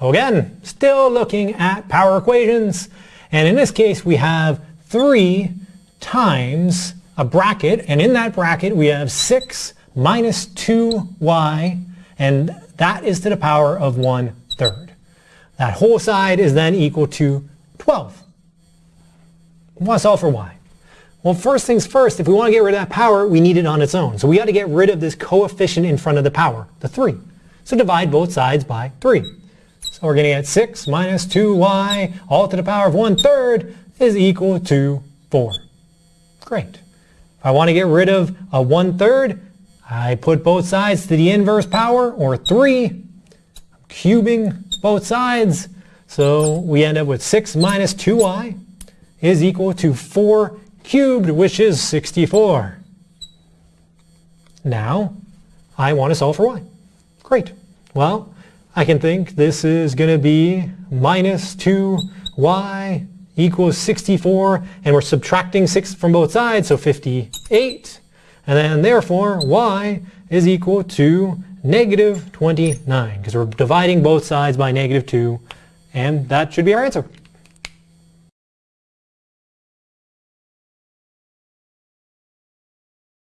Again, still looking at power equations. And in this case, we have 3 times a bracket. And in that bracket, we have 6 minus 2y. And that is to the power of 1 third. That whole side is then equal to 12. We want to solve for y. Well, first things first, if we want to get rid of that power, we need it on its own. So we got to get rid of this coefficient in front of the power, the 3. So divide both sides by 3. So we're going to get 6 minus 2y all to the power of 1 third is equal to 4. Great. If I want to get rid of a 1 third, I put both sides to the inverse power, or 3. I'm cubing both sides. So we end up with 6 minus 2y is equal to 4 cubed, which is 64. Now, I want to solve for y. Great. Well, I can think this is going to be minus 2y equals 64, and we're subtracting 6 from both sides, so 58. And then therefore, y is equal to negative 29, because we're dividing both sides by negative 2, and that should be our answer.